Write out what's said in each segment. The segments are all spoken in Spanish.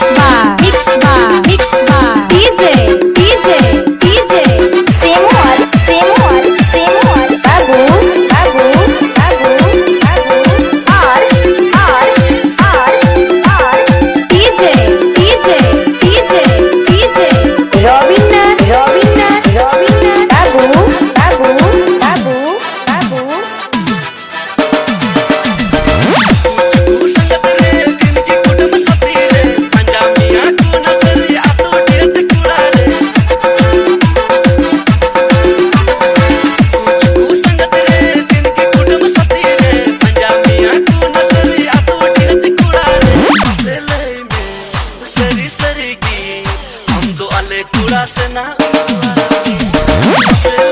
Bye. You.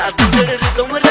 Inya tu tomar